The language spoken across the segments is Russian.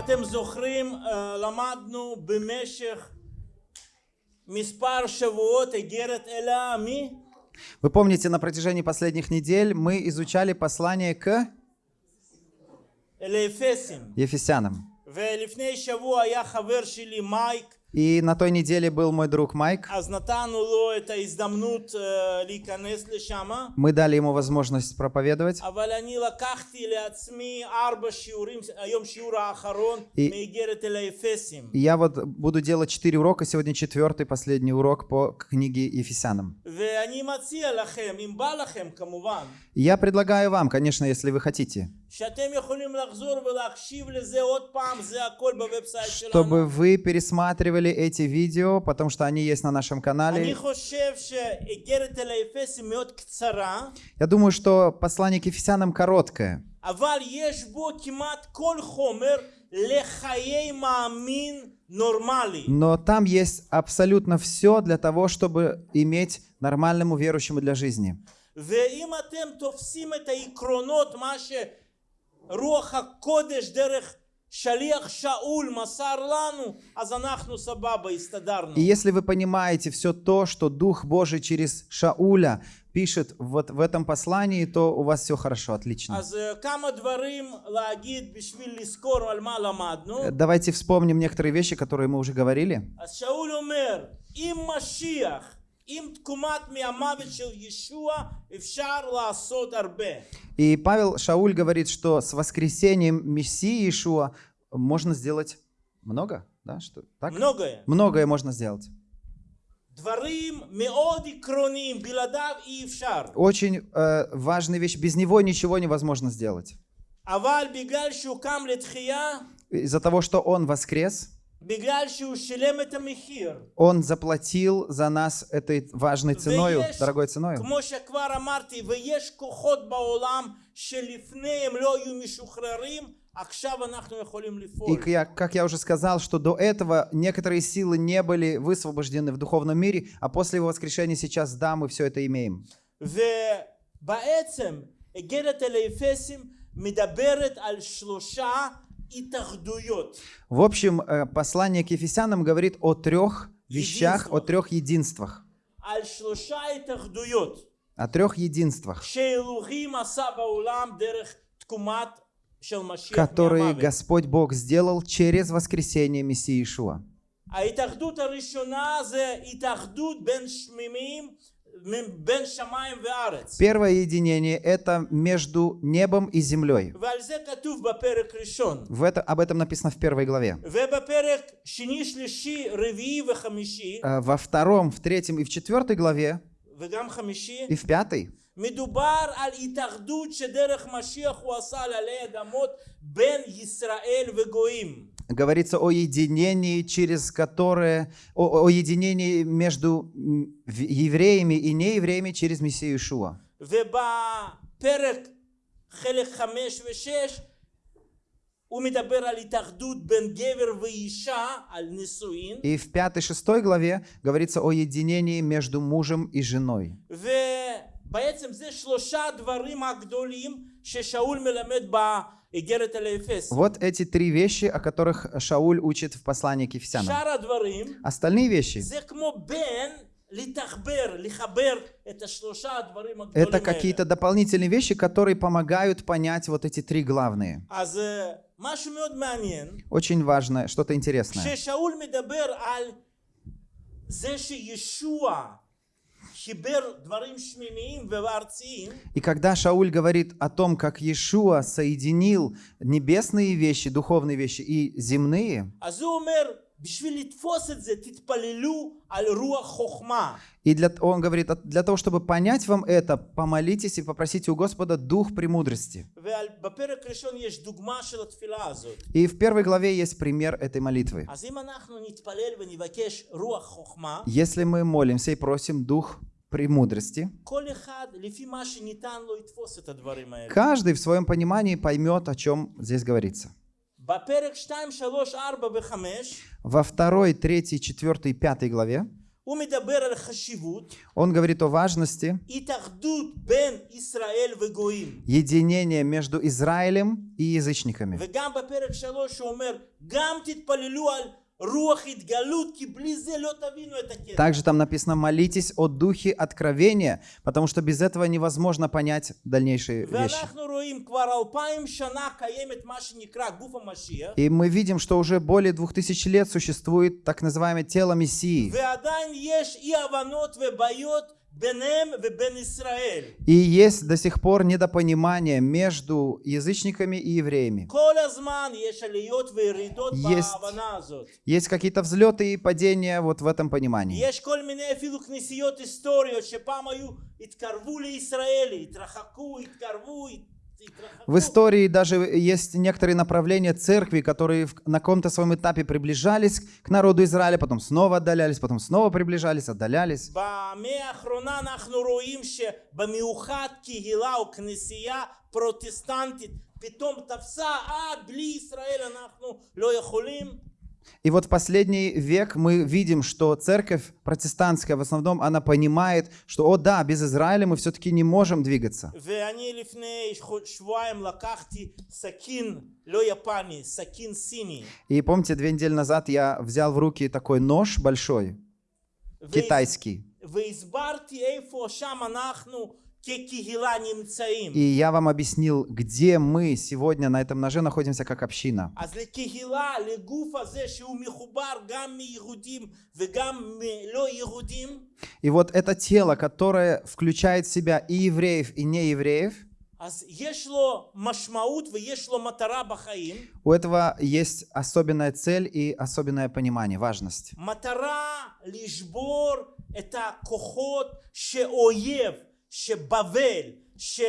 אתם זוכרים, אה, למדנו במשך מספר שבועות איגרת אל העמי, Вы помните, на протяжении последних недель мы изучали послание к אל האפסים. Ефесянам. ולפני שבוע היה חבר שלי מייק, и на той неделе был мой друг Майк. Мы дали ему возможность проповедовать. И, я вот буду делать четыре урока, сегодня четвертый, последний урок по книге Ефесянам. Я предлагаю вам, конечно, если вы хотите שאתם יכולים לחזור ולהקשיב לזה עוד פעם, זה הכל בוובסייט שלנו. чтобы вы пересматривали эти видео, потому что они есть на нашем אני канале. חושב שאיגרת אל האפסים מאוד קצרה, Я думаю, что послание к Ефесянам короткое, אבל יש בו כמעט כל חומר לחיי מאמין נורמלי. но там есть абсолютно все для того, чтобы иметь нормальному верующему для жизни. ואם אתם תופסים את העקרונות, מה שרוח הקודש דרך שליח שאול מסר לנו, אז אנחנו סבבה, הסתדרנו. И если вы понимаете все то, что Дух Божий через Шауля пишет вот в этом послании, то у вас все хорошо, отлично. אז אה, כמה דברים להגיד בשביל לזכור על מה למדנו. Давайте вспомним некоторые вещи, которые мы уже говорили. И Павел Шауль говорит, что с воскресением Мессии Иешуа можно сделать много, да? Что, так? Многое. Многое можно сделать. Очень э, важная вещь. Без него ничего невозможно сделать. Из-за того, что он воскрес, בגלל שהוא שילם את המחיר. он заплатил за нас этой важной ценой, ויש, дорогой ценой. כמו שכבר אמרתי, ויש כוחות בעולם שלפני הם לא היו משוחררים, עכשיו אנחנו יכולים И לפעול. к- я- как я уже сказал, что до этого некоторые силы не были высвобождены в духовном мире, а после его воскрешения сейчас, да, мы все это имеем. ובעצם איגרת אל האפסים מדברת על שלושה התאחדויות. В общем, э, послание к Ефесянам говорит о трех вещах, о Единствах. трех единствах. על שלושה התאחדויות О трех единствах, שאלוהים עשה בעולם דרך תקומת של משיח которые מהמוות. Господь Бог сделал через воскресение Мессии Иешуа. ההתאחדות הראשונה זה התאחדות בין שמימים, בין שמיים וארץ. Первое единение – это между небом и землей. ועל זה כתוב בפרק ראשון. В это, об этом написано в первой главе. ובפרק שני, שלישי, רביעי וחמישי, Э, Во втором, в третьем и в четвертой главе, וגם חמישי, и в пятой, מדובר על התאחדות שדרך משיח הוא עשה על עלי אדמות בין ישראל וגויים. говорится о единении, через которое, о, о единении между м, в- евреями и неевреями через Мессию Иешуа. ובפרק חלק חמש ושש הוא מדבר על התאחדות בין גבר ואישה, על נישואין, И в пятой, шестой главе говорится о единении между мужем и женой. ובעצם זה שלושה דברים הגדולים ששאול מלמד באיגרת אל האפס. вот эти три вещи, о которых Шауль учит в послании к Ефесянам. Остальные вещи. Это какие-то дополнительные вещи, которые помогают понять вот эти три главные. Очень важно, что-то интересное. И когда Шауль говорит о том, как Иешуа соединил небесные вещи, духовные вещи и земные, и для, он говорит, для того, чтобы понять вам это, помолитесь и попросите у Господа дух премудрости. И в первой главе есть пример этой молитвы. Если мы молимся и просим дух премудрости. Каждый в своем понимании поймет, о чем здесь говорится. Во второй, третьей, четвертой, и пятой главе он говорит о важности единения между Израилем и язычниками. Также там написано «молитесь о духе откровения», потому что без этого невозможно понять дальнейшие вещи. И мы видим, что уже более двух тысяч лет существует так называемое тело Мессии. И есть до сих пор недопонимание между язычниками и евреями. Есть, есть какие-то взлеты и падения вот в этом понимании. יש כל מיני אפילו כנסיות היסטוריות שפעם היו, התקרבו לישראל, התרחקו, התקרבו, הת- התרחקו. В истории даже есть некоторые направления церкви, которые в- на каком-то своем этапе приближались к народу Израиля, потом снова отдалялись, потом снова приближались, отдалялись. במאה האחרונה אנחנו רואים שבמיוחד קהילה או כנסייה פרוטסטנטית פתאום תפסה, אה, בלי ישראל אנחנו לא יכולים. и вот в последний век мы видим, что церковь протестантская в основном, она понимает, что, о да, без Израиля мы все-таки не можем двигаться. И помните, две недели назад я взял в руки такой нож большой, китайский. И я вам объяснил, где мы сегодня на этом ноже находимся как община. И вот это тело, которое включает в себя и евреев, и неевреев, у этого есть особенная цель и особенное понимание, важность. מטרה לשבור את הכוחות שאויב, שבבל,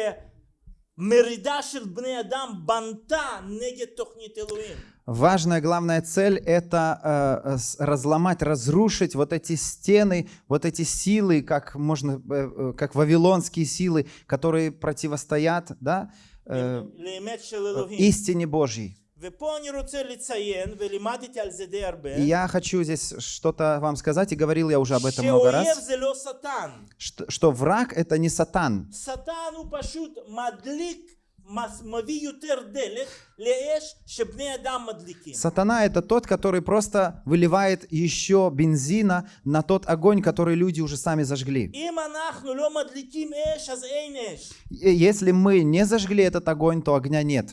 שמרידה של בני אדם בנתה נגד תוכנית אלוהים. Важная, главная цель – это э, с- разломать, разрушить вот эти стены, вот эти силы, как можно, э, э, как вавилонские силы, которые противостоят, да, э, לאמת של אלוהים. истине Божьей. Я хочу здесь что-то вам сказать, и говорил я уже об этом много раз, что, что враг — это не сатан. Сатан — Сатана – это тот, который просто выливает еще бензина на тот огонь, который люди уже сами зажгли. Если мы не зажгли этот огонь, то огня нет.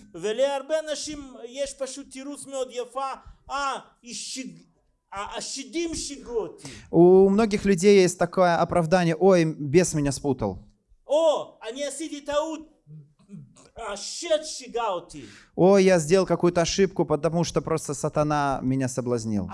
У многих людей есть такое оправдание, ой, бес меня спутал. О, они Ой, я сделал какую-то ошибку, потому что просто сатана меня соблазнил.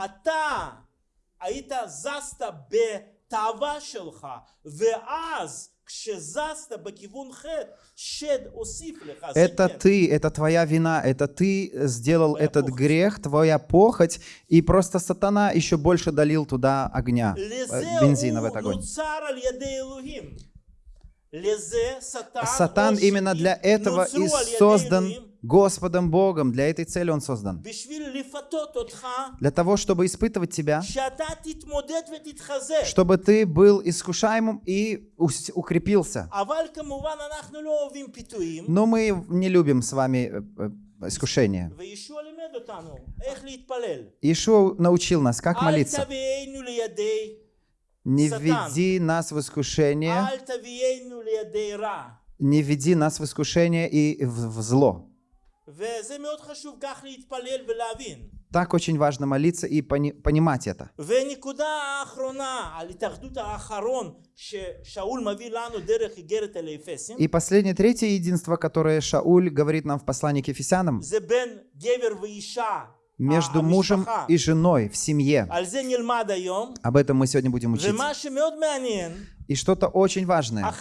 Это ты, это твоя вина, это ты сделал твоя этот похоть. грех, твоя похоть, и просто сатана еще больше долил туда огня, э, бензина в этот огонь. Сатан именно для этого и создан Господом Богом. Для этой цели он создан. Для того, чтобы испытывать тебя, чтобы ты был искушаемым и укрепился. Но мы не любим с вами э, э, искушения. Ишуа научил нас, как молиться. Не введи нас в искушение. Не введи нас в искушение и в, зло. Так очень важно молиться и пони понимать это. И последнее, третье единство, которое Шауль говорит нам в послании к Ефесянам, между мужем и женой в семье. Об этом мы сегодня будем учить. И что-то очень важное.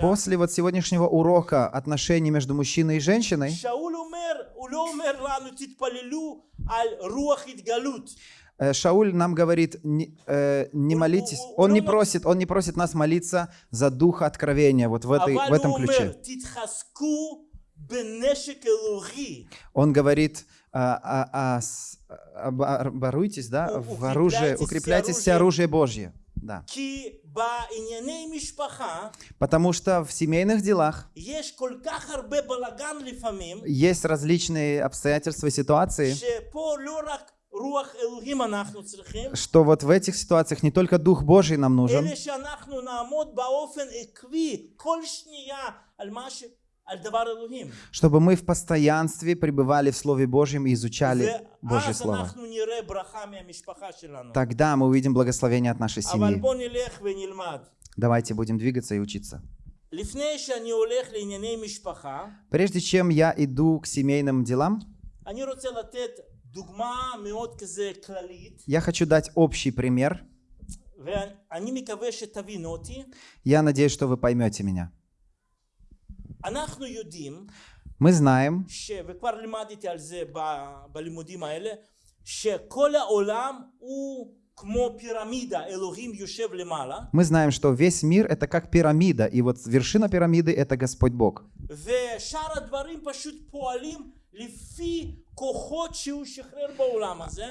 После вот сегодняшнего урока отношений между мужчиной и женщиной, Шауль э, нам говорит, не, э, не молитесь. Он не просит, он не просит нас молиться за дух откровения, вот в, этой, в этом ключе. Он говорит, а, а, а, оборуйтесь да, в оружие, укрепляйтесь оружие Божье. Да. Потому что в семейных делах есть различные обстоятельства и ситуации, что вот в этих ситуациях не только Дух Божий нам нужен, чтобы мы в постоянстве пребывали в Слове Божьем и изучали Божье Слово. Тогда мы увидим благословение от нашей семьи. Давайте будем двигаться и учиться. Прежде чем я иду к семейным делам, я хочу дать общий пример. Я надеюсь, что вы поймете меня. Мы знаем, мы знаем, что весь мир это как пирамида, и вот вершина пирамиды это Господь Бог.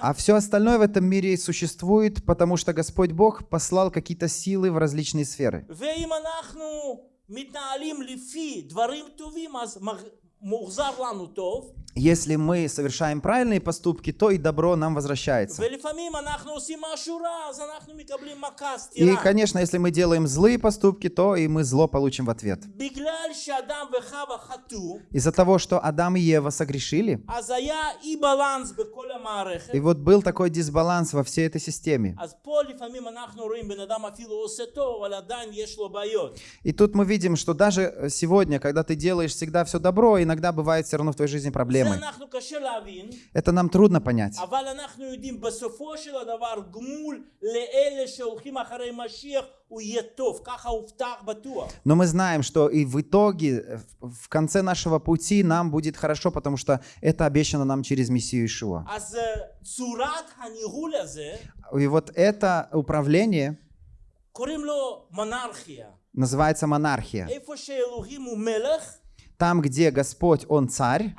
А все остальное в этом мире существует, потому что Господь Бог послал какие-то силы в различные сферы. מתנהלים לפי דברים טובים, אז מוחזר לנו טוב, если мы совершаем правильные поступки, то и добро нам возвращается. И, конечно, если мы делаем злые поступки, то и мы зло получим в ответ. Из-за того, что Адам и Ева согрешили, и вот был такой дисбаланс во всей этой системе. И тут мы видим, что даже сегодня, когда ты делаешь всегда все добро, иногда бывает все равно в твоей жизни проблемы проблемы. Это нам трудно понять. Но мы знаем, что и в итоге, э, в конце нашего пути нам будет хорошо, потому что это обещано нам через Мессию Ишуа. И вот это управление называется монархия там, где Господь, Он царь,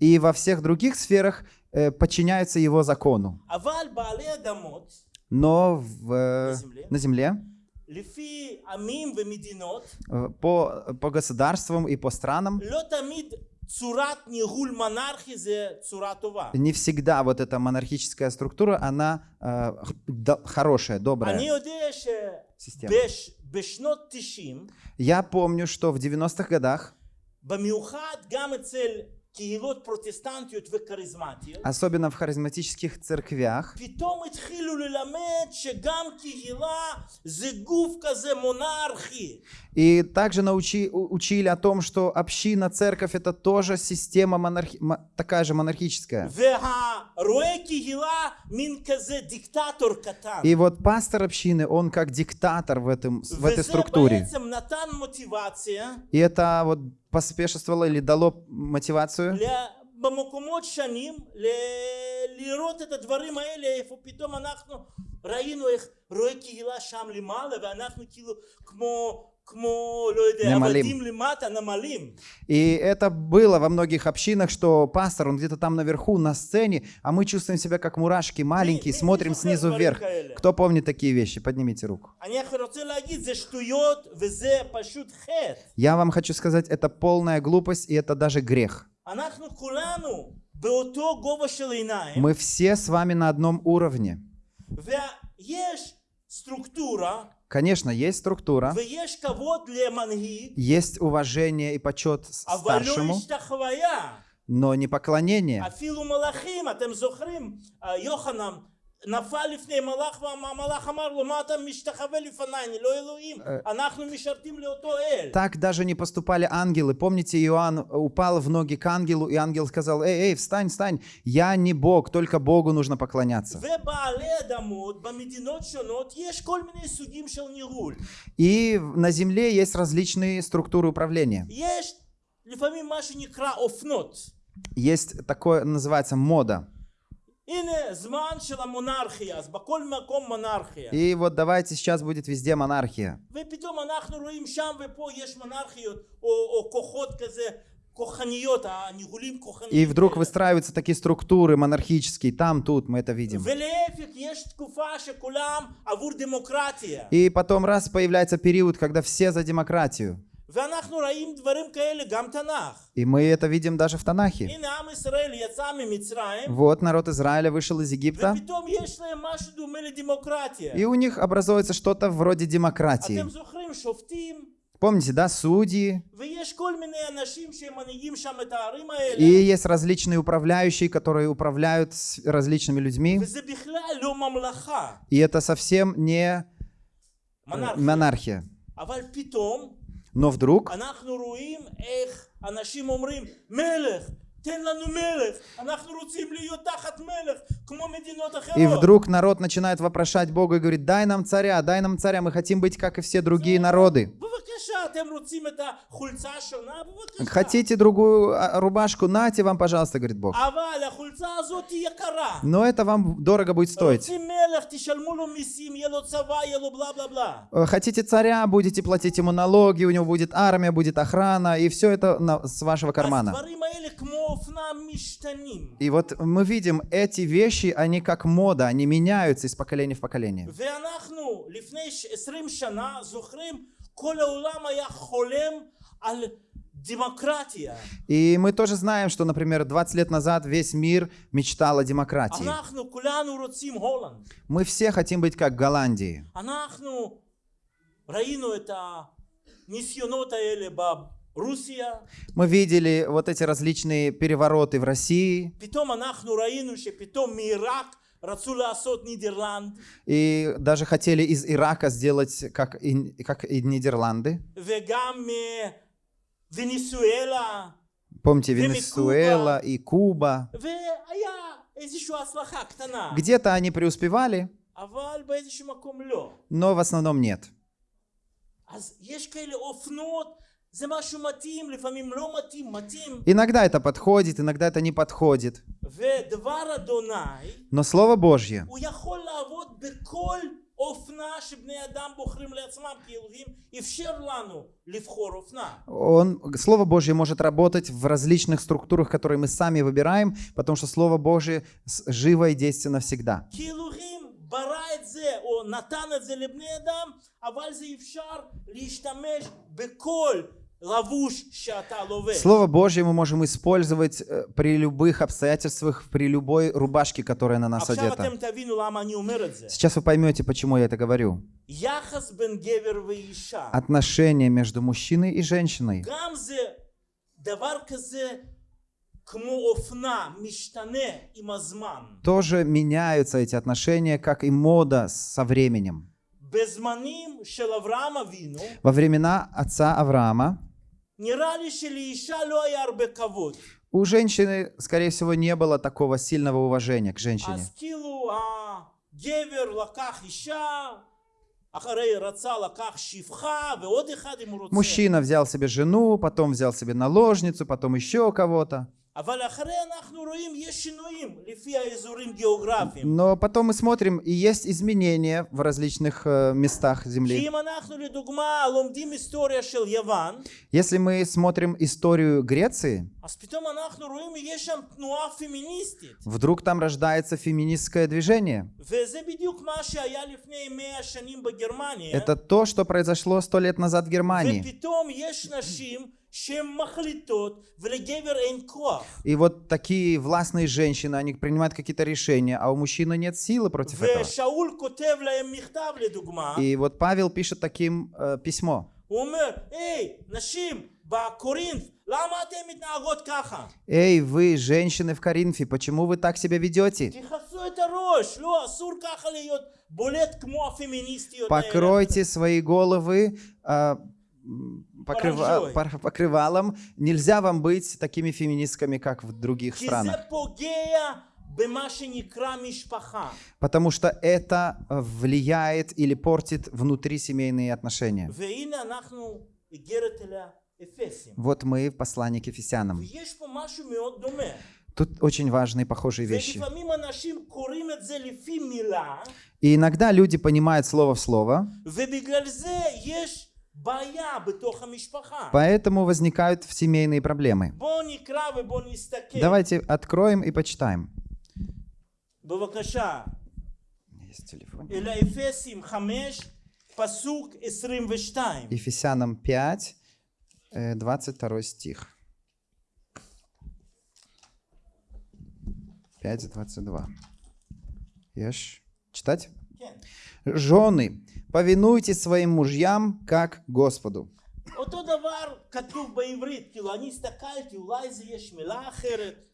и во всех других сферах э, подчиняются Его закону. Но в, э, на земле, э, по, по государствам и по странам, не всегда вот эта монархическая структура, она э, хорошая, добрая система. Я помню, что в 90-х годах, особенно в харизматических церквях, и также научи, учили о том, что община, церковь — это тоже система монархи, такая же монархическая. И вот пастор общины, он как диктатор в, этом, в этой структуре. И это вот поспешествовало или дало мотивацию ל- במקומות שנים ל- לראות את הדברים האלה איפה פתאום אנחנו ראינו איך רואה קהילה שם למעלה ואנחנו כאילו כמו и это было во многих общинах, что пастор, он где-то там наверху, на сцене, а мы чувствуем себя как мурашки, маленькие, смотрим снизу вверх. Кто помнит такие вещи? Поднимите руку. Я вам хочу сказать, это полная глупость, и это даже грех. Мы все с вами на одном уровне. структура Конечно, есть структура, есть уважение и почет старшему, но не поклонение. אפילו מלאכים, אתם זוכרים, אה, יוחנן נפל לפני מלאך והמלאך אמר לו מה אתה משתחווה לפניי, אני לא אלוהים, אנחנו משרתים לאותו אל. Так даже не поступали ангелы. Помните, Иоанн упал в ноги к ангелу, и ангел сказал, эй, эй, встань, встань, я не Бог, только Богу нужно поклоняться. ובעלי אדמות במדינות שונות יש כל מיני סוגים של ניהול. И на земле есть различные структуры управления. יש לפעמים מה שנקרא אופנות. Есть такое, называется мода. И вот давайте сейчас будет везде монархия. И вдруг выстраиваются такие структуры монархические, там, тут, мы это видим. И потом раз появляется период, когда все за демократию. И мы это видим даже в Танахе. Вот народ Израиля вышел из Египта, и у них образуется что-то вроде демократии. Помните, да, судьи? И есть различные управляющие, которые управляют различными людьми. И это совсем не э, монархия. Но вдруг и вдруг народ начинает вопрошать Бога и говорит, дай нам царя, дай нам царя, мы хотим быть, как и все другие народы. Хотите другую а, рубашку? Нате вам, пожалуйста, говорит Бог. Но это вам дорого будет стоить. «Э, хотите царя, будете платить ему налоги, у него будет армия, будет охрана, и все это с вашего кармана. И вот мы видим, эти вещи, они как мода, они меняются из поколения в поколение. И мы тоже знаем, что, например, 20 лет назад весь мир мечтал о демократии. Мы все хотим быть как Голландии. ראינו את הניסיונות האלה ברוסיה, Мы видели вот эти различные перевороты в России, פתאום אנחנו ראינו שפתאום מעיראק רצו לעשות נידרלנד, и даже хотели из Ирака сделать как и, как и Нидерланды. וגם מוונצואלה, Помните, ומקובה. Венесуэла и Куба. והיה איזושהי הצלחה קטנה, Где-то они преуспевали, אבל באיזשהו מקום לא. но в основном нет. אז יש כאלה אופנות, זה משהו מתאים, לפעמים לא מתאים, מתאים. Иногда это подходит, иногда это не подходит. ודבר אדוני, Но Слово Божье, הוא יכול לעבוד בכל אופנה שבני אדם בוחרים לעצמם, כי אלוהים אפשר לנו לבחור אופנה. он, Слово Божье может работать в различных структурах, которые мы сами выбираем, потому что Слово Божье с- живо и действенно всегда. כי אלוהים ברא את זה, או נתן את זה לבני אדם, אבל זה אפשר להשתמש בכל לבוש שאתה לובש. Слово Божье мы можем использовать э, при любых обстоятельствах, при любой рубашке, которая на нас одета. Сейчас вы поймете, почему я это говорю. Отношения между мужчиной и женщиной тоже меняются эти отношения, как и мода со временем. Во времена отца Авраама у женщины, скорее всего, не было такого сильного уважения к женщине. Мужчина взял себе жену, потом взял себе наложницу, потом еще кого-то. Но потом мы смотрим, и есть изменения в различных э, местах Земли. Если мы смотрим историю Греции, вдруг там рождается феминистское движение. Это то, что произошло сто лет назад в Германии. И вот такие властные женщины, они принимают какие-то решения, а у мужчины нет силы против этого. И вот Павел пишет таким э, письмо. Эй, вы, женщины в Коринфе, почему вы так себя ведете? Покройте свои головы, э, покрыва, покрывалом. Нельзя вам быть такими феминистками, как в других странах. Потому что это э, влияет или портит внутрисемейные отношения. Вот мы в послании к Ефесянам. Тут очень важные похожие вещи. И иногда люди понимают слово в слово. Поэтому возникают семейные проблемы. Давайте откроем и почитаем. Есть телефон. Ефесянам 5, 22 э, стих. 5, 22. Ешь. Читать? Жены, повинуйтесь своим мужьям, как Господу.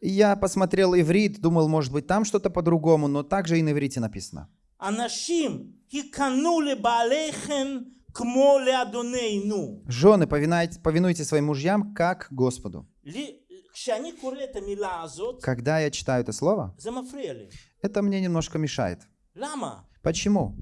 Я посмотрел иврит, думал, может быть, там что-то по-другому, но также и на иврите написано. Жены, повинуйте своим мужьям, как Господу. Когда я читаю это слово, это мне немножко мешает. Почему?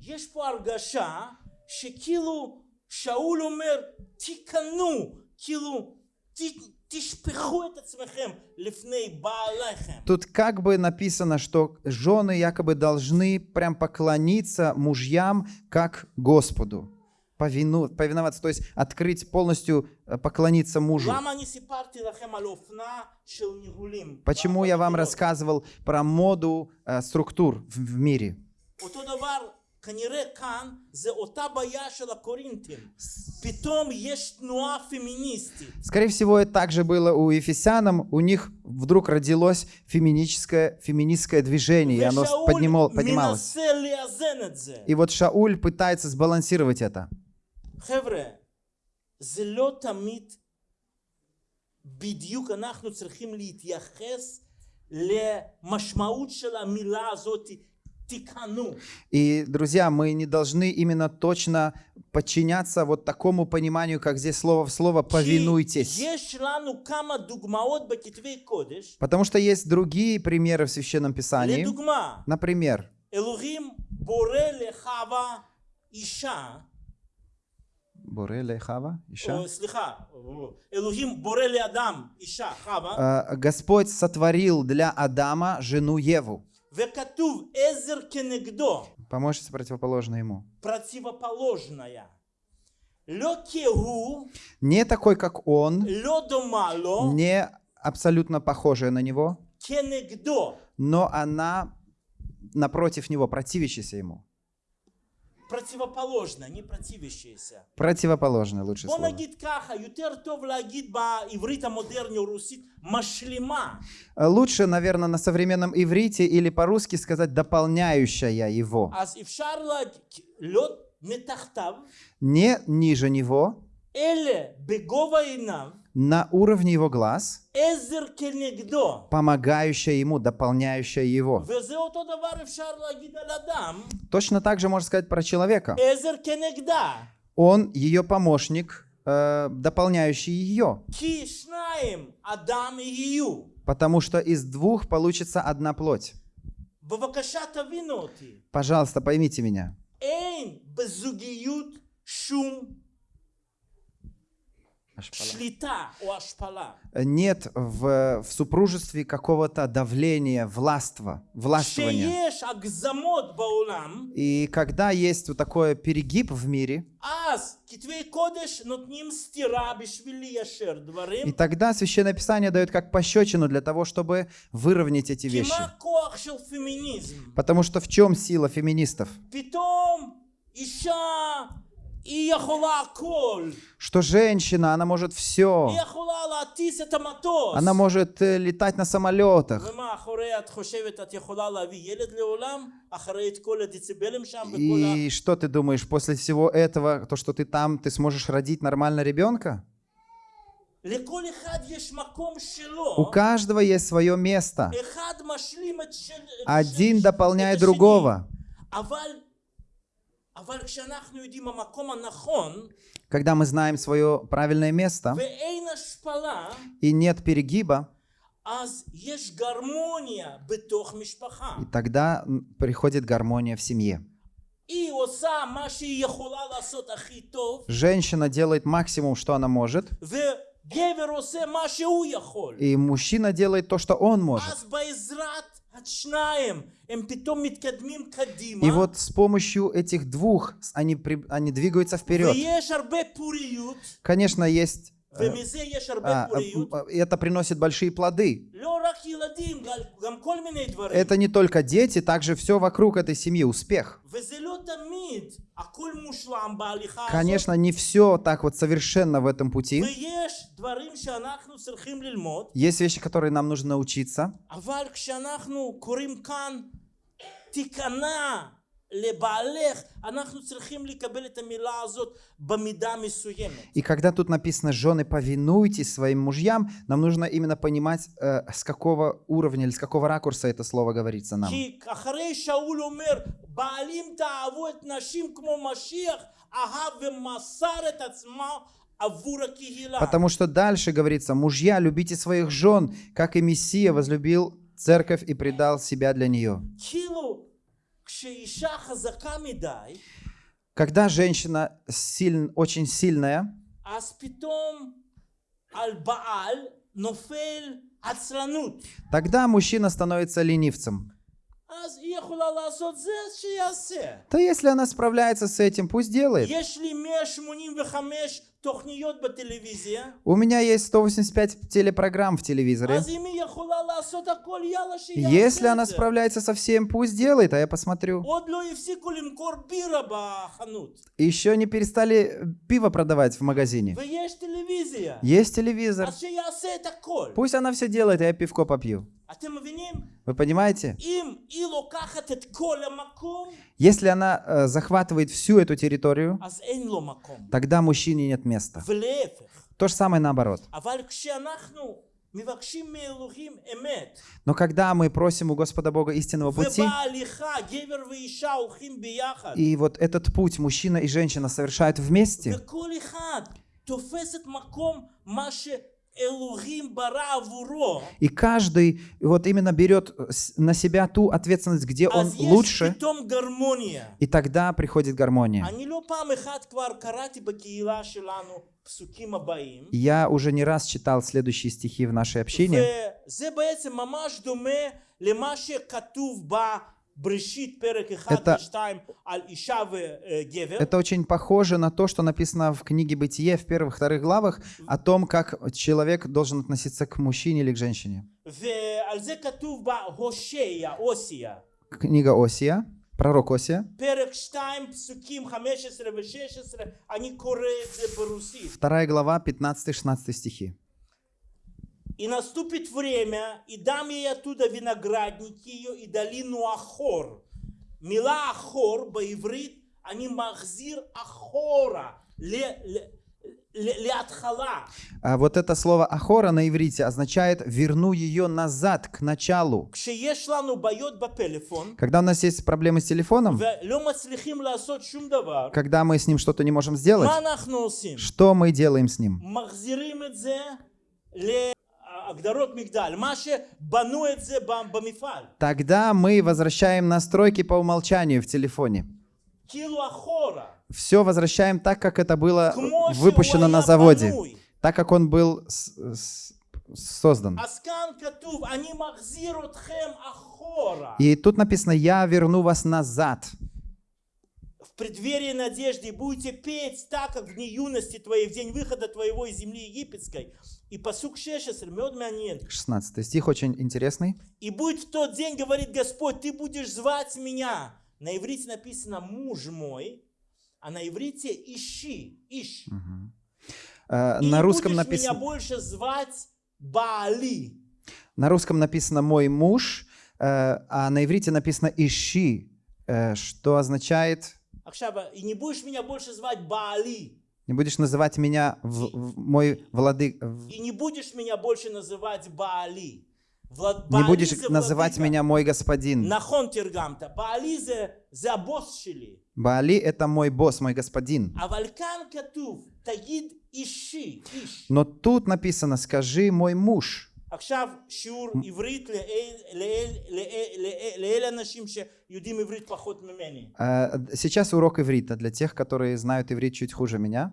Тут как бы написано, что жены якобы должны прям поклониться мужьям как Господу. Повину, повиноваться, то есть открыть полностью, э, поклониться мужу. Почему я вам рассказывал про моду э, структур в, в мире? אותו דבר, כנראה כאן זה אותה בעיה של הקורינטים. פתאום יש תנועה פמיניסטית. Скорее всего, это также было у ефесянам. У них вдруг родилось феминическое, феминистское движение, и оно ושאול поднимал- поднималось. מנסה לאזן את זה. И вот Шауль пытается сбалансировать это. חבר'ה, זה לא תמיד בדיוק אנחנו צריכים להתייחס למשמעות של המילה הזאת, תיכנו. И, друзья, мы не должны именно точно подчиняться вот такому пониманию, как здесь слово в слово כי «повинуйтесь». יש לנו כמה דוגמאות בכתבי קודש. Потому что есть другие примеры в Священном Писании. לדוגמה, Например, אלוהים בורא לחווה אישה, Буреле Хава, еще. או סליחה, אלוהים בורא לאדם אישה, חווה, Э, Господь сотворил для Адама жену Еву. וכתוב עזר כנגדו. Помощница противоположна ему. противоположная. לא כהוא, Не такой, как он, לא דומה לו, не абсолютно похожая на него, כנגדו. но она напротив него, противящаяся ему. противоположно, не противящееся. Противоположное лучше слово. Э, лучше, наверное, на современном иврите или по-русски сказать «дополняющая его». Не ниже него на уровне его глаз, помогающая ему, дополняющая его. Точно так же можно сказать про человека. Он ее помощник, э, дополняющий ее. Потому что из двух получится одна плоть. Пожалуйста, поймите меня. Э, нет в, в супружестве какого-то давления, властва, властвования. И когда есть вот такой перегиб в мире, и тогда Священное Писание дает как пощечину для того, чтобы выровнять эти вещи. Потому что в чем сила феминистов? что женщина, она может все. Она может э, летать на самолетах. И что ты думаешь, после всего этого, то, что ты там, ты сможешь родить нормально ребенка? У каждого есть свое место. Один дополняет другого. Когда мы знаем свое правильное место и нет перегиба, и тогда приходит гармония в семье. Женщина делает максимум, что она может. И мужчина делает то, что он может. И вот с помощью этих двух они, они двигаются вперед. Конечно, есть а, а, а, это приносит большие плоды. Это не только дети, также все вокруг этой семьи, успех. Конечно, не все так вот совершенно в этом пути. Есть вещи, которые нам нужно научиться. И когда тут написано «жены, повинуйтесь своим мужьям», нам нужно именно понимать, э, с какого уровня или с какого ракурса это слово говорится нам. Потому что дальше говорится «мужья, любите своих жен, как и Мессия возлюбил церковь и предал себя для нее». Когда женщина силь, очень сильная, тогда мужчина становится ленивцем. Да если она справляется с этим, пусть делает. У меня есть 185 телепрограмм в телевизоре. Если она справляется со всем, пусть делает, а я посмотрю. Еще не перестали э, пиво продавать в магазине. Есть телевизор. Пусть она все делает, а я пивко попью. Вы понимаете? Если она э, захватывает всю эту территорию, тогда мужчине нет места. То же самое наоборот. Но когда мы просим у Господа Бога истинного пути, и вот этот путь мужчина и женщина совершают вместе, и каждый вот именно берет э, на себя ту ответственность, где он лучше, и тогда приходит гармония. Я уже не раз читал следующие стихи в нашей общине. Это, это очень похоже на то, что написано в книге Бытие в первых-вторых главах о том, как человек должен относиться к мужчине или к женщине. Книга Осия, пророк Осия. Вторая глава, 15-16 стихи. И наступит время, и дам ей оттуда виноградники ее и долину Ахор. Мила Ахор, боеврит, а они махзир Ахора, ле, ле, Леатхала. А вот это слово ахора на иврите означает верну ее назад к началу. Когда у нас есть проблемы с телефоном, когда мы с ним что-то не можем сделать, что мы делаем с ним? Тогда мы возвращаем настройки по умолчанию в телефоне. Все возвращаем так, как это было выпущено на заводе, так, как он был создан. И тут написано «Я верну вас назад». В преддверии надежды будете петь так, как в дни юности твоей, в день выхода твоего из земли египетской. И посук 16, мед манен. 16 стих очень интересный. И будет в тот день, говорит Господь, ты будешь звать меня. На иврите написано муж мой, а на иврите ищи, ищ. Э, И На не русском будешь меня написано, больше звать Баали. на русском написано «мой муж», э, а на иврите написано «ищи», э, что означает עכשיו, и не будешь меня больше звать Баали. Не будешь называть меня в, в мой владык. И не будешь меня больше называть Баали. Влад... Не будешь называть меня мой господин. Нахон тиргамта. Баализе за зе. Баали это мой босс, мой господин. А валькан катув тагид ищи. Но тут написано, скажи мой муж. עכשיו שיעור עברית לאל- לאל- לאל- לאל- לאלה אנשים שיודעים עברית פחות ממני. Э, Сейчас урок иврита для тех, которые знают иврит чуть хуже меня.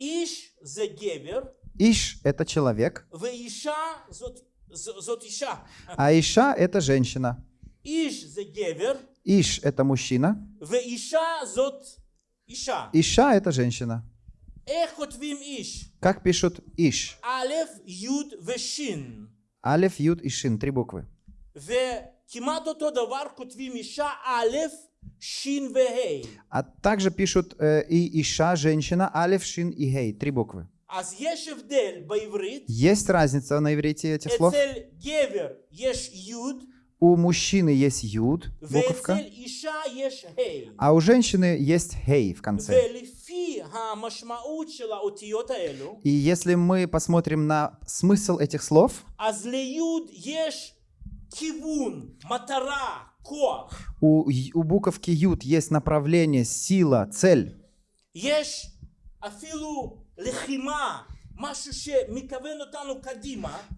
איש זה גבר, Иш – это человек, ואישה זאת, ז- זאת אישה. а Иша – это женщина. איש זה גבר, Иш – это мужчина, ואישה זאת אישה. Иша – это женщина. Как пишут Иш? Алеф, Юд, Вешин. Алеф, Юд и Шин, три буквы. А также пишут э, и Иша, женщина, Алеф, Шин и Гей, три буквы. Есть разница на иврите этих слов. У мужчины есть юд, буковка, а у женщины есть хей в конце. И если мы посмотрим на смысл этих слов, у, у буковки «Юд» есть направление, сила, цель.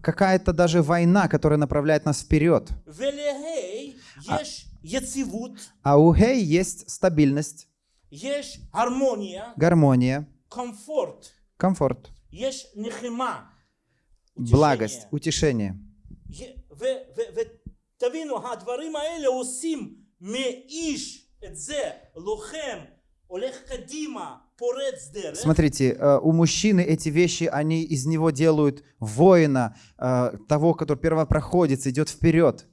Какая-то даже война, которая направляет нас вперед. А, а у «Хей» есть стабильность. יש הרמוניה, гармония, קומפורט, комфорт, יש נחימה. благость, утешение. ותבינו, הדברים האלה עושים מאיש את זה, לוחם, הולך קדימה, פורץ דרך, Смотрите, э, у мужчины эти вещи, они из него делают воина, э, того, который первопроходец, идет вперед.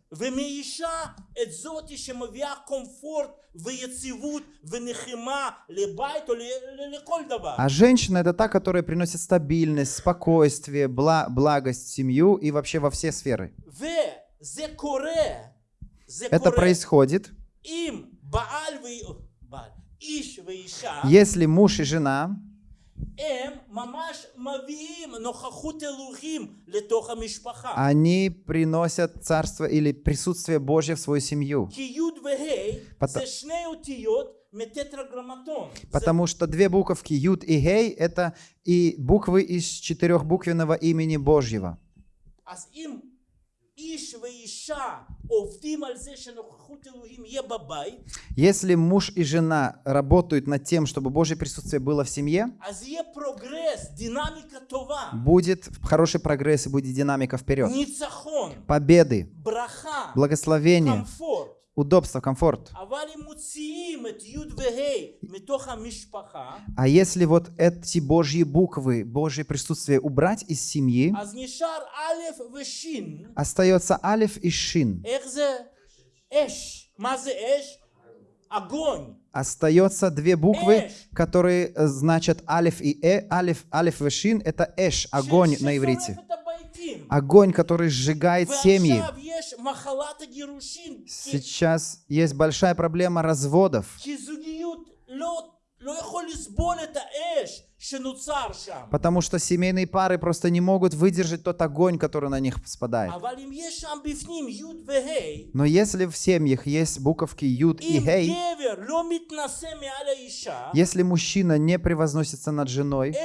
А женщина — это та, которая приносит стабильность, спокойствие, благость семью и вообще во все сферы. Это происходит. Если муж и жена они приносят царство или присутствие Божье в свою семью. Потому, потому что две буковки Юд и Гей — это и буквы из четырехбуквенного имени Божьего. Если муж и жена работают над тем, чтобы Божье присутствие было в семье, будет хороший прогресс и будет динамика вперед. Победы, благословение, удобство, комфорт. А если вот эти Божьи буквы, Божье присутствие убрать из семьи, остается алиф и шин. Огонь. Остается две буквы, которые значат алиф и э. Алиф, алиф и шин – это эш, огонь на иврите огонь, который сжигает семьи. Сейчас есть большая проблема разводов. Потому что семейные пары просто не могут выдержать тот огонь, который на них спадает. Но если в семьях есть буковки Юд и Хей, если мужчина не превозносится над женой,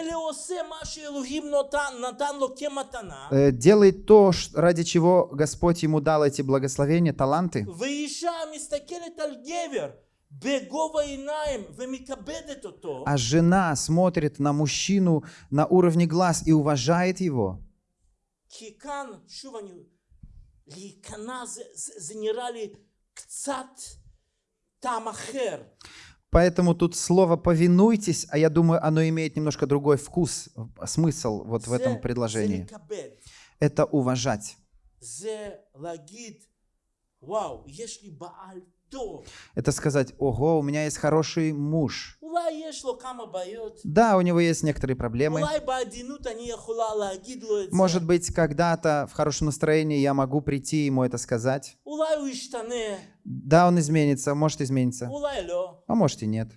э, делает то, ради чего Господь ему дал эти благословения, таланты, а жена смотрит на мужчину на уровне глаз и уважает его. Поэтому тут слово «повинуйтесь», а я думаю, оно имеет немножко другой вкус, смысл вот в этом предложении. Это уважать. Вау, если Бааль это сказать, ого, у меня есть хороший муж. Да, у него есть некоторые проблемы. Может быть, когда-то в хорошем настроении я могу прийти ему это сказать. Да, он изменится, может измениться. А может и нет.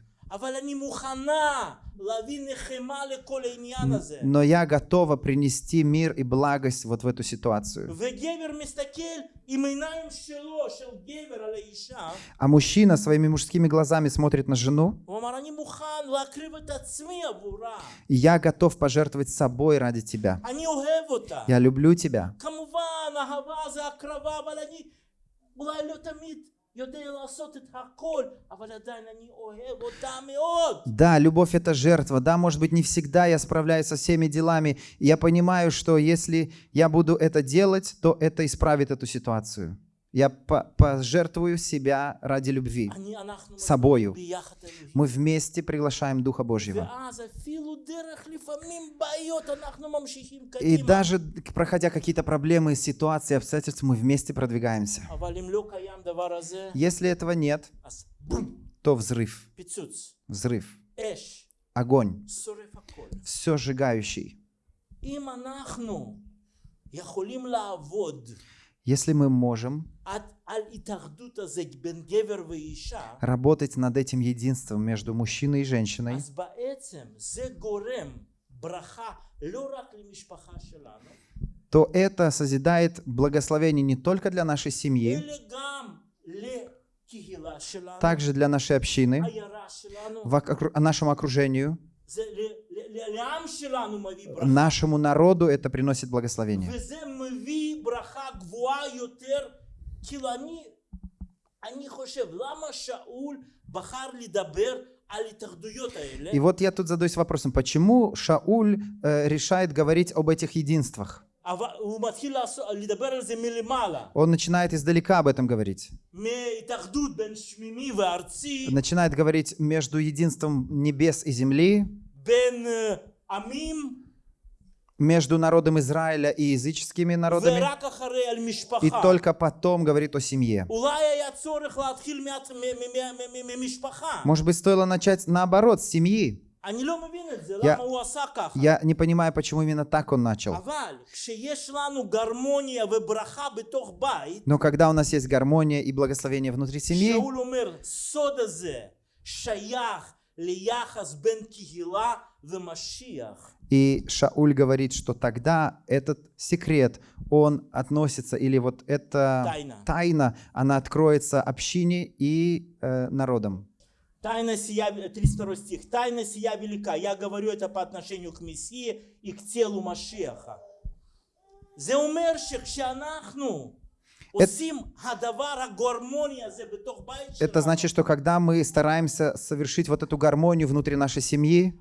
Но я готова принести мир и благость вот в эту ситуацию. А мужчина своими мужскими глазами смотрит на жену. И я готов пожертвовать собой ради тебя. Я люблю тебя. כמובן, אהבה זה הקרבה, אבל אני אולי לא תמיד יודע לעשות את הכל, אבל עדיין אני אוהב אותה מאוד. Да, любовь это жертва. Да, может быть, не всегда я справляюсь со всеми делами. И Я понимаю, что если я буду это делать, то это исправит эту ситуацию. Я пожертвую себя ради любви, собою. Мы вместе приглашаем Духа Божьего. И даже проходя какие-то проблемы, ситуации, обстоятельства, мы вместе продвигаемся. Если этого нет, то взрыв. Взрыв. Огонь. Все сжигающий. Если мы можем работать над этим единством между мужчиной и женщиной, то это созидает благословение не только для нашей семьи, также для нашей общины, в а нашему окружению, нашему народу это приносит благословение. וזה מביא ברכה גבוהה יותר, כאילו אני, אני חושב, למה שאול בחר לדבר על התאחדויות האלה? И вот я тут задаюсь вопросом, почему Шауль э, решает говорить об этих единствах? אבל הוא מתחיל לעשות, לדבר על זה מלמעלה, Он начинает издалека об этом говорить. מהתאחדות בין שמימי וארצי, Начинает говорить между единством небес и земли, בין אה, עמים, между народом Израиля и языческими народами, и только потом говорит о семье. Может быть, стоило начать наоборот, с семьи. Я, я не понимаю, почему именно так он начал. Но когда у нас есть гармония и благословение внутри семьи, Шауль умер, сода шаях, лияхас бен кигила, и Шауль говорит, что тогда этот секрет, он относится, или вот эта тайна, тайна она откроется общине и э, народам. Тайна сия, 32 стих. Тайна сия велика. Я говорю это по отношению к Мессии и к телу Машеха. Зеумерших шанахну. Э, это, это значит, что когда мы стараемся совершить вот эту гармонию внутри нашей семьи,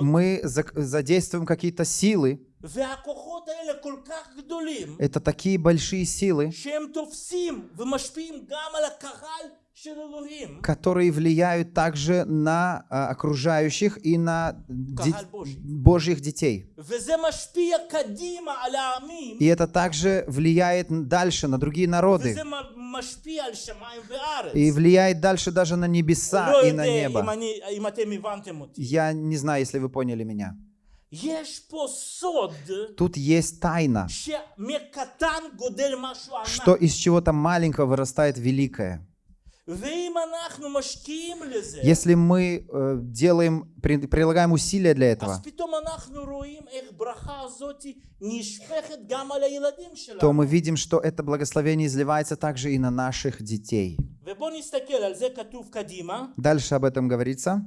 мы задействуем какие-то силы, это такие большие силы, которые влияют также на а, окружающих и на де Божьих детей. И это также влияет дальше на другие народы. И влияет дальше даже на небеса и на небо. Я не знаю, если вы поняли меня. Тут есть тайна, что из чего-то маленького вырастает великое если мы э, делаем, при, прилагаем усилия для этого, то мы видим, что это благословение изливается также и на наших детей. Дальше об этом говорится.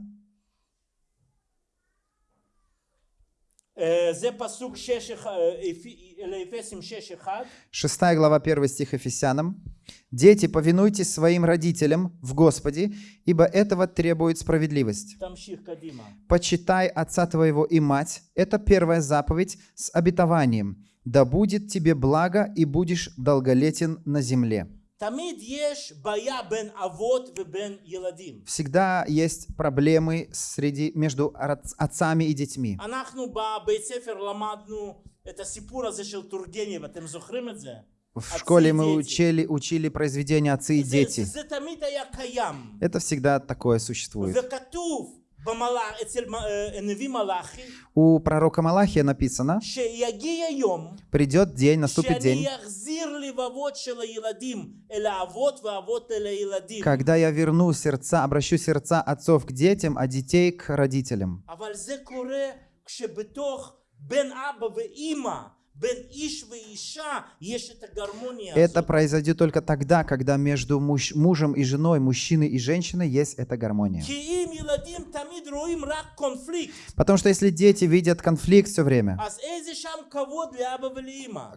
6 глава 1 стих Ефесянам. «Дети, повинуйтесь своим родителям в Господе, ибо этого требует справедливость. Почитай отца твоего и мать» — это первая заповедь с обетованием. «Да будет тебе благо, и будешь долголетен на земле». Всегда есть проблемы среди, между отцами и детьми. В школе мы учили, учили произведения «Отцы и дети». Это всегда такое существует. У пророка Малахия написано, придет день, наступит день, когда я верну сердца, обращу сердца отцов к детям, а детей к родителям. Это произойдет только тогда, когда между муж, мужем и женой, мужчиной и женщиной есть эта гармония. Потому что если дети видят конфликт все время,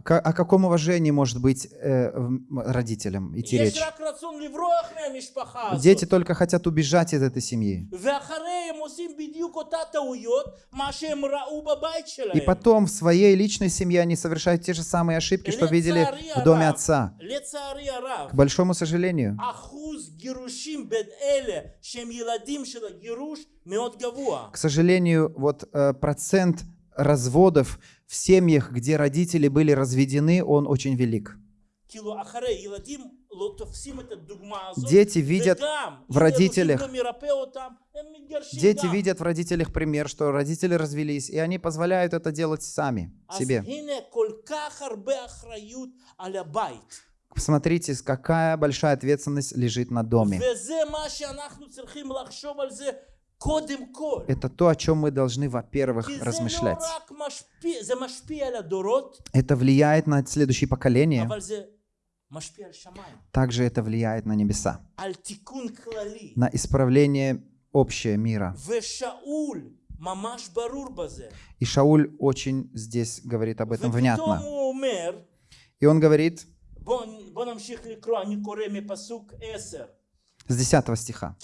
о каком уважении может быть э, родителям идти речь? Дети только хотят убежать из этой семьи. И потом в своей личной семье они они совершают те же самые ошибки, что видели в доме отца. К большому сожалению, к сожалению, вот э, процент разводов в семьях, где родители были разведены, он очень велик. Дети видят в родителях, дети видят в родителях пример, что родители развелись, и они позволяют это делать сами, себе. Посмотрите, какая большая ответственность лежит на доме. Это то, о чем мы должны, во-первых, размышлять. Это влияет на следующие поколения, также это влияет на небеса, на исправление общего мира. И Шауль очень здесь говорит об этом внятно. И он говорит, с 10 стиха,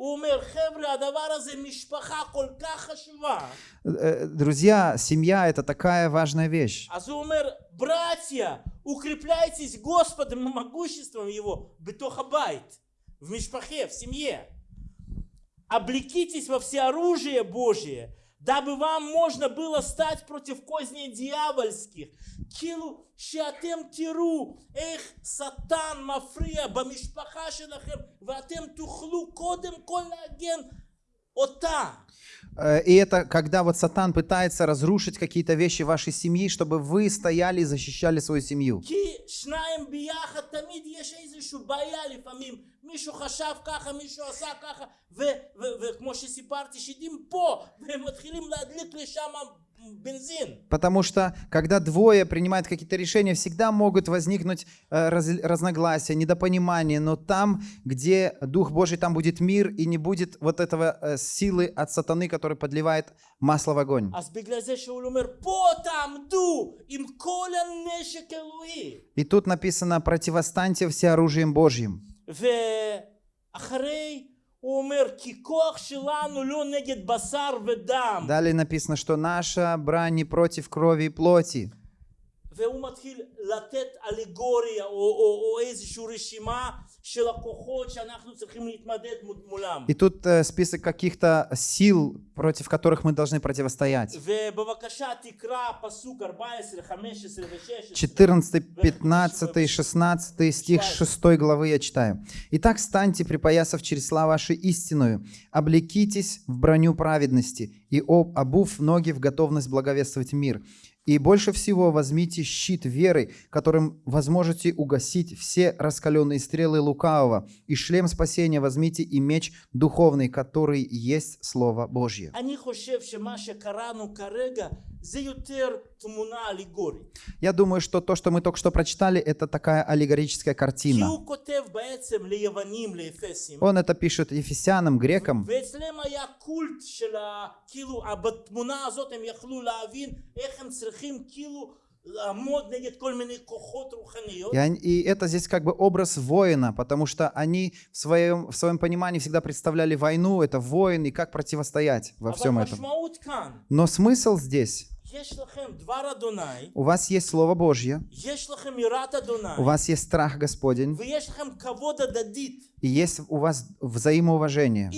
כאילו, הוא אומר, חבר'ה, הדבר הזה משפחה כל כך חשובה. Э, Друзья, семья это такая важная вещь. אז הוא אומר, братья, укрепляйтесь Господом и могуществом Его בתוך הבית, в משפחה, в семье. Облекитесь во всеоружие Божие, дабы вам можно было стать против козней дьявольских. כאילו שאתם תראו איך שטן מפריע במשפחה שלכם ואתם תוכלו קודם כל להגן אותה. Э, И это когда вот Сатан пытается разрушить какие-то вещи вашей семьи, чтобы вы стояли и защищали свою семью. כי שניים ביחד תמיד יש איזושהי בעיה לפעמים מישהו חשב ככה מישהו עשה ככה ו- ו- וכמו שסיפרתי שדים פה והם מתחילים להדליק לשם בנזין Потому что, когда двое принимают какие-то решения, всегда могут возникнуть э, раз- разногласия, недопонимания, но там, где Дух Божий, там будет мир, и не будет вот этого э, силы от сатаны, который подливает масло в огонь. אז בגלל זה שאול אומר פה תעמדו עם כל הנשק אלוהי И тут написано «противостаньте всеоружием Божьим». ואחרי הוא אומר כי כוח שלנו לא נגד בשר ודם Далее написано, что наша брань не против крови и плоти. והוא מתחיל לתת אלגוריה או, או, או איזושהי רשימה и тут э, список каких-то сил, против которых мы должны противостоять. 14, 15, 16 стих 6 главы я читаю. «Итак, станьте, припоясав через слова ваши истинную, облекитесь в броню праведности и об обув ноги в готовность благовествовать мир». И больше всего возьмите щит веры, которым возможете угасить все раскаленные стрелы лукавого, и шлем спасения возьмите и меч духовный, который есть Слово Божье». Я думаю, что то, что мы только что прочитали, это такая аллегорическая картина. Он это пишет ефесянам, грекам. И, это здесь как бы образ воина, потому что они в своем, в своем понимании всегда представляли войну, это воин, и как противостоять во всем этом. Но смысл здесь у вас есть Слово Божье. У вас есть страх Господень и есть у вас взаимоуважение,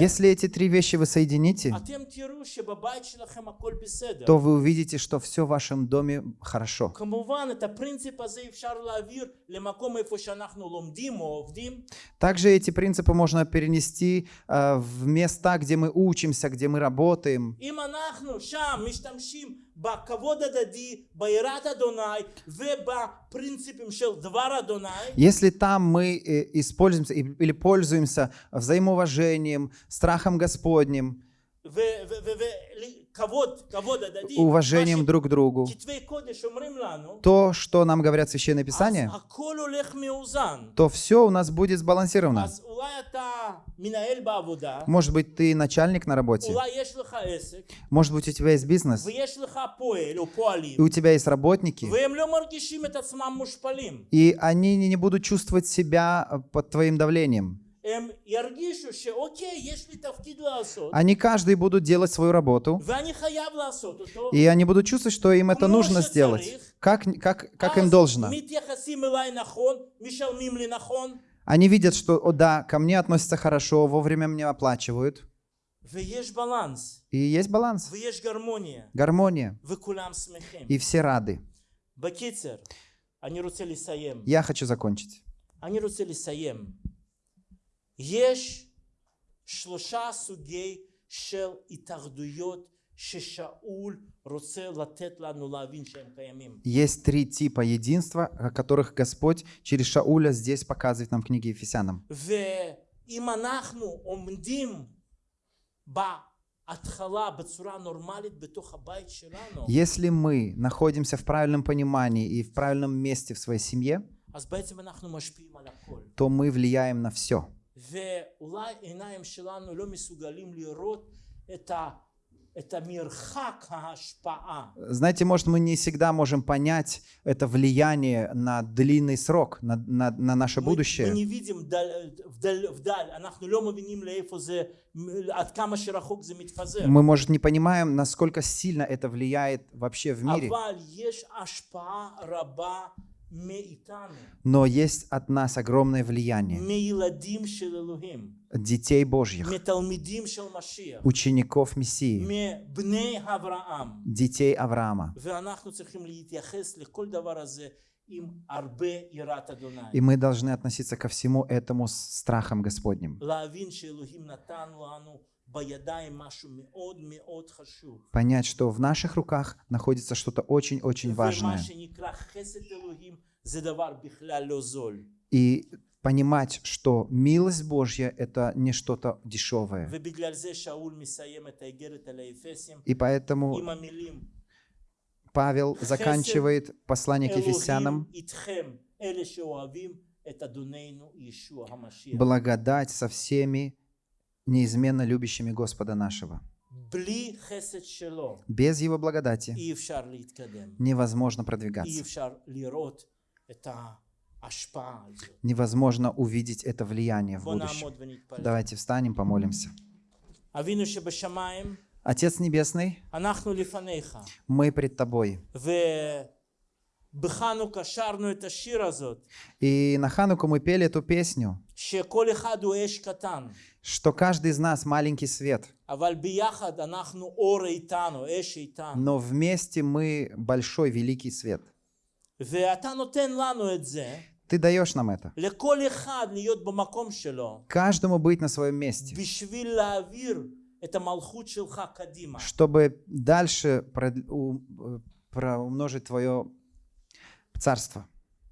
если эти три вещи вы соедините, то вы увидите, что все в вашем доме хорошо. Также эти принципы можно перенести э, в места, где мы учимся, где мы работаем. Если там мы э, используемся или пользуемся взаимоуважением, страхом Господним, уважением друг к другу. То, что нам говорят Священное Писание, то все у нас будет сбалансировано. Может быть, ты начальник на работе, может быть, у тебя есть бизнес, и у тебя есть работники, и они не будут чувствовать себя э, под твоим давлением. Они каждый будут делать свою работу, и они будут чувствовать, что им это нужно сделать, как, как, как им должно. Они видят, что, о да, ко мне относятся хорошо, вовремя мне оплачивают. И есть баланс. Гармония. И все рады. Я хочу закончить. אני רוצה לסיים. יש שלושה סוגי של התאחדויות ששאול רוצה לתת לנו להבין שהם קיימים. Есть три типа единства, о которых Господь через Шауля здесь показывает нам в книге Ефесянам. ואם אנחנו עומדים בהתחלה בצורה נורמלית בתוך הבית שלנו, Если мы находимся в правильном понимании и в правильном месте в своей семье, אז בעצם אנחנו משפיעים על הכל. то мы влияем на все. ואולי עיניים שלנו לא מסוגלים לראות את, ה, את המרחק ההשפעה. Знаете, может, мы не всегда можем понять это влияние на длинный срок, на, на- на наше мы, будущее. мы не видим вдаль, вдаль, вдаль, אנחנו לא מבינים לאיפה זה, עד כמה שרחוק זה מתפזר. Мы, может, не понимаем, насколько сильно это влияет вообще в мире. но есть от нас огромное влияние. Детей Божьих, учеников Мессии, детей Авраама. И мы должны относиться ко всему этому с страхом Господним понять, что в наших руках находится что-то очень-очень важное. И понимать, что милость Божья — это не что-то дешевое. И поэтому Павел заканчивает послание к Ефесянам. «Благодать со всеми, неизменно любящими Господа нашего. Без Его благодати невозможно продвигаться. Невозможно увидеть это влияние в будущем. Давайте встанем, помолимся. Отец Небесный, мы пред Тобой. И на Хануку мы пели эту песню, что каждый из нас маленький свет. Но вместе мы большой великий свет. Ты даешь нам это. Каждому быть на своем месте. Чтобы дальше э, умножить твое э, проумножить Твое царство.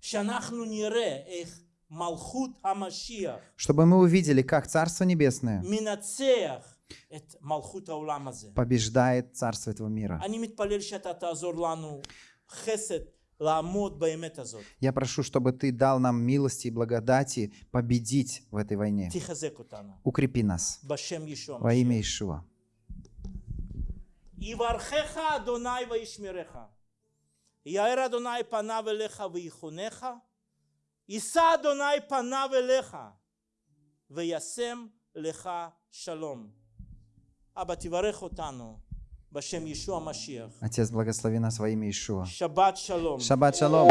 שאנחנו נראה איך מלכות המשיח Чтобы мы увидели, как Царство Небесное מנצח את מלכות העולם הזה. побеждает Царство этого мира. אני מתפלל שאתה תעזור לנו חסד לעמוד באמת הזאת. Я прошу, чтобы Ты дал нам милости и благодати победить в этой войне. תחזק אותנו. Укрепи нас בשם ישוע во имя המשיח. Ишуа. יברכך אדוני וישמרך. יאר אדוני פניו אליך ויחונך. יישא אדוני פניו אליך וישם לך שלום. אבא תברך אותנו בשם ישוע המשיח. Отец, благослови нас во имя Ишуа. שבת שלום. Шаббат шалом.